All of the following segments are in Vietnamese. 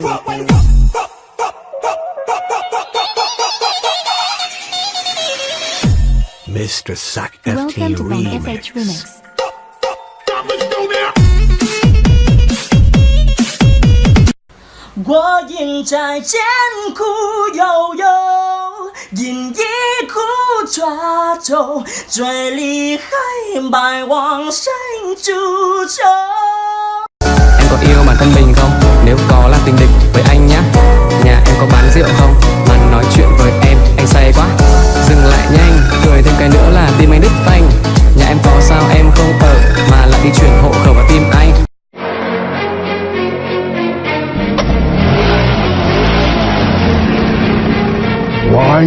Rock, wait, rock. Mr. Sack FT Remix. Remix. Qua nhìn dĩ khu trà trầu Trời ly khai bài hoàng xanh trừ trâu Em có yêu bản thân mình không? Nếu có là tình địch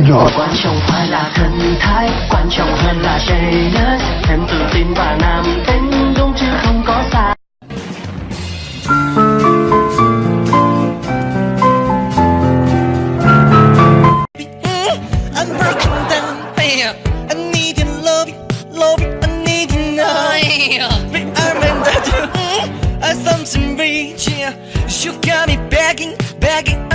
Why rồi quan trọng phải là thần thái quan trọng hơn là trời em tự tin và nam tính đúng chứ không có sai yeah. You got me begging, begging.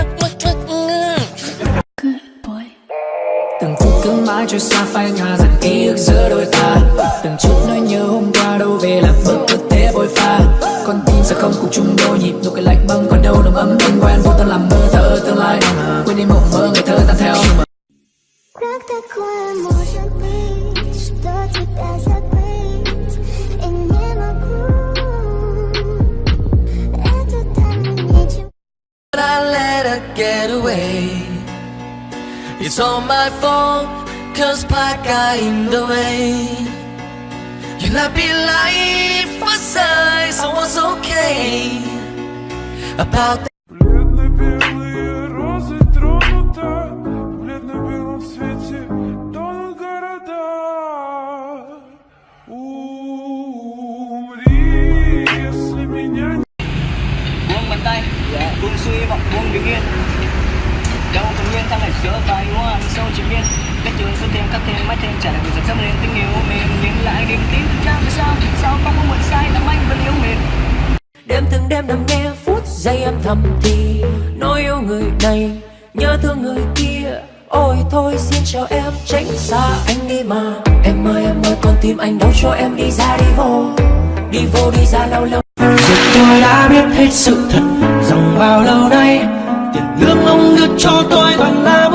cứ mãi trôi xa phai nhòa dần ký ức giữa đôi ta Từng chút nỗi nhớ hôm qua đâu về làm bước cứ thế bôi pha Con tim sẽ không cùng chung đôi nhịp nụ cười lạnh băng còn đâu nồng ấm anh quen vô tâm làm mơ thở tương lai Quên đi mộng mơ ngày thơ tan theo Как такое может быть, что тебя забыть И не могу Это так ничего But I let her get away. It's all my fault, cause I got in the way. You let me life aside, so I was okay. About that. Бледно-белые розы тронута В бледно-белом свете тонут города Умри, если меня не buông bàn tay buông suy vọng buông bình yên đâu còn nguyên ta lại sửa vài các trường cứ thêm cắt thêm trả lại người dần dẫm lên tình yêu mềm nhưng lại niềm tin vì sao? Sao có muộn sai làm anh vẫn yêu mềm? Đêm từng đêm nằm nghe phút giây âm thầm thì Nỗi yêu người này Nhớ thương người kia. Ôi thôi xin chào em tránh xa anh đi mà. Em ơi em ơi con tim anh đâu cho em đi ra đi vô. Đi vô đi ra lâu lâu. Rồi tôi đã biết hết sự thật Rằng bao lâu nay Tiền lương ông đưa cho tôi toàn là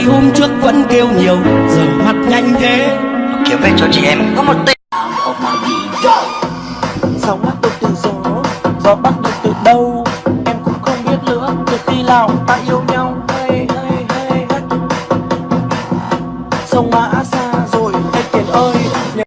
ngày hôm trước vẫn kêu nhiều Giờ mặt nhanh thế. Kiếm về cho chị em có một tỷ Sóng bắt được từ gió Gió bắt được từ đâu? Em cũng không biết nữa Từ khi nào ta yêu nhau. Hey, hey, hey, hey. Sông mã xa rồi Em tiền ơi. nhớ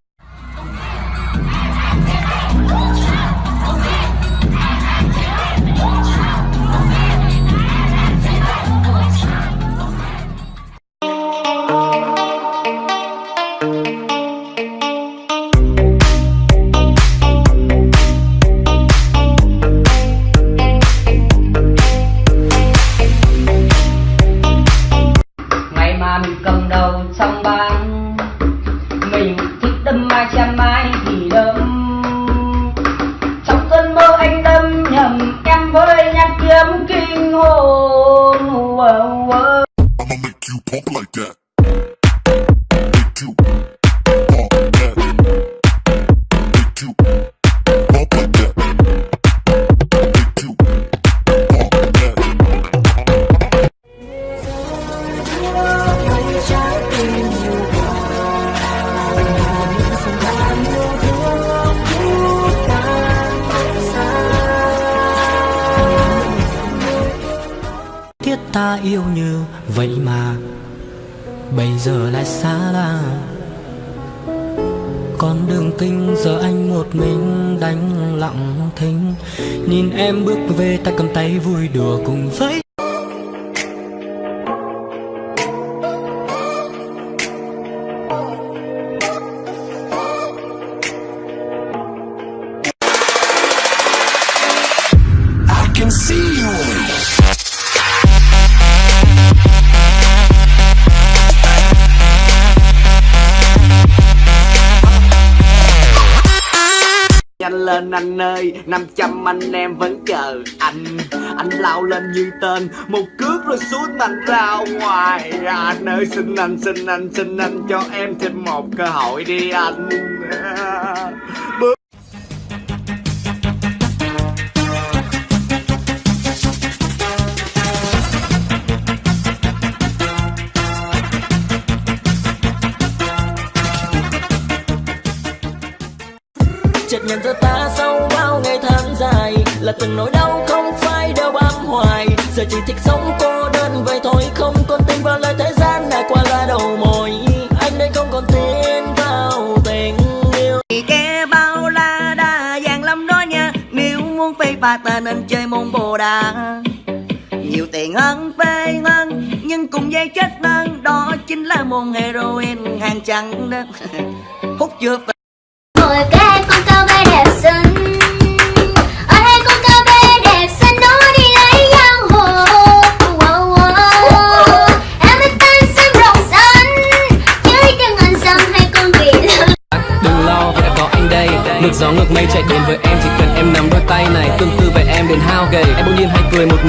Whoa, whoa. I'ma make you pump like that. Ta yêu như vậy mà Bây giờ lại xa lạ. Con đường kinh giờ anh một mình đánh lặng thinh, Nhìn em bước về tay cầm tay vui đùa cùng với lên anh ơi 500 anh em vẫn chờ anh. Anh lao lên như tên, Một cước rồi xuống anh ra ngoài. Anh ơi, xin anh xin anh xin anh cho em thêm một cơ hội đi anh. Bước nhận ra ta sau bao ngày tháng dài. Là từng nỗi đau không phải đều bám hoài. Giờ chỉ thích sống cô đơn vậy thôi, không còn tin vào lời thế gian đã qua là đầu môi anh đây không còn tin vào tình yêu. Kẻ bao la đa dạng lắm đó nha, nếu muốn phê pha ta nên chơi môn bồ đà. Nhiều tiền hơn phê hơn, nhưng cùng dây chết hơn, đó chính là môn heroin hàng trắng đó. Hút chưa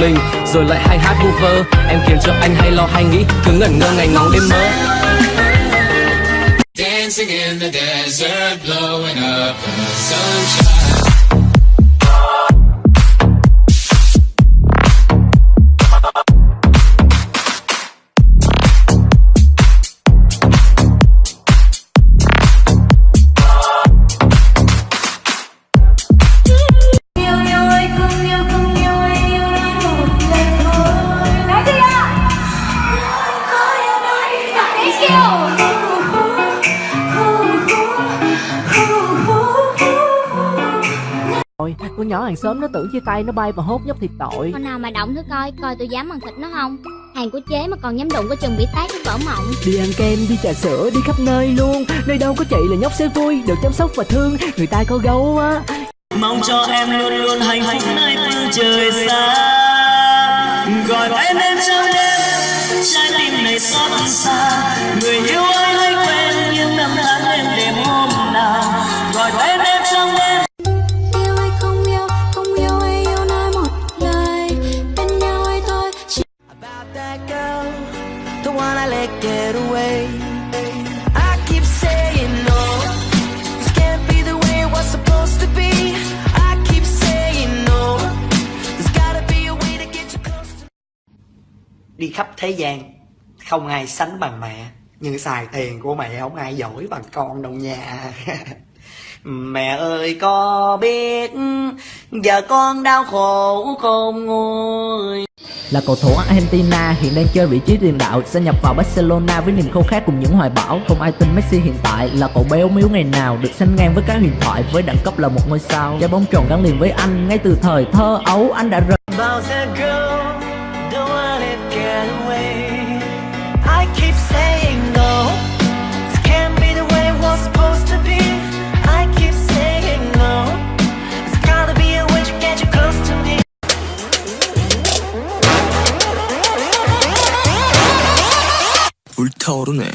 mình Rồi lại hay hát vu vơ Em khiến cho anh hay lo hay nghĩ Cứ ngẩn ngơ ngày ngóng đêm mơ Dancing in the desert, blowing up the sunshine. Rồi, con nhỏ hàng xóm nó tưởng chia tay nó bay và hốt nhóc thiệt tội. Con nào mà động thử coi, coi tôi dám ăn thịt nó không? Hàng của chế mà còn dám đụng có chừng bị tát cái vỡ mộng. Đi ăn kem, đi trà sữa, đi khắp nơi luôn. Nơi đâu có chị là nhóc sẽ vui, được chăm sóc và thương. Người ta có gấu á. Mong cho em luôn luôn hạnh phúc nơi phương trời xa. Gọi tên em trong đêm Trái tim này xót xa. Người yêu ơi hãy quên những năm tháng đêm đêm hôm nào. Gọi tên em get away. I keep saying no, this can't be the way it was supposed to be. I keep saying no, there's gotta be a way to get you close to Đi khắp thế gian, không ai sánh bằng mẹ, nhưng xài tiền của mẹ không ai giỏi bằng con đâu nha. Mẹ ơi có biết giờ con đau khổ không nguôi là cầu thủ Argentina hiện đang chơi vị trí tiền đạo, Sẽ nhập vào Barcelona với niềm khao khát cùng những hoài bão. Không ai tin Messi hiện tại là cậu béo miếu ngày nào Được sánh ngang với các huyền thoại với đẳng cấp là một ngôi sao. Trái bóng tròn gắn liền với anh ngay từ thời thơ ấu, anh đã rời 불타오르네.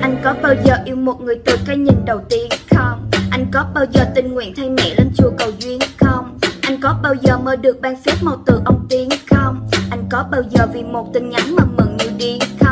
Anh có bao giờ yêu một người từ cái nhìn đầu tiên không? anh có bao giờ tình nguyện thay mẹ lên chùa cầu duyên không? Anh có bao giờ mơ được ban phép màu từ ông tiên không? Anh có bao giờ vì một tin nhắn mà mừng như điên không?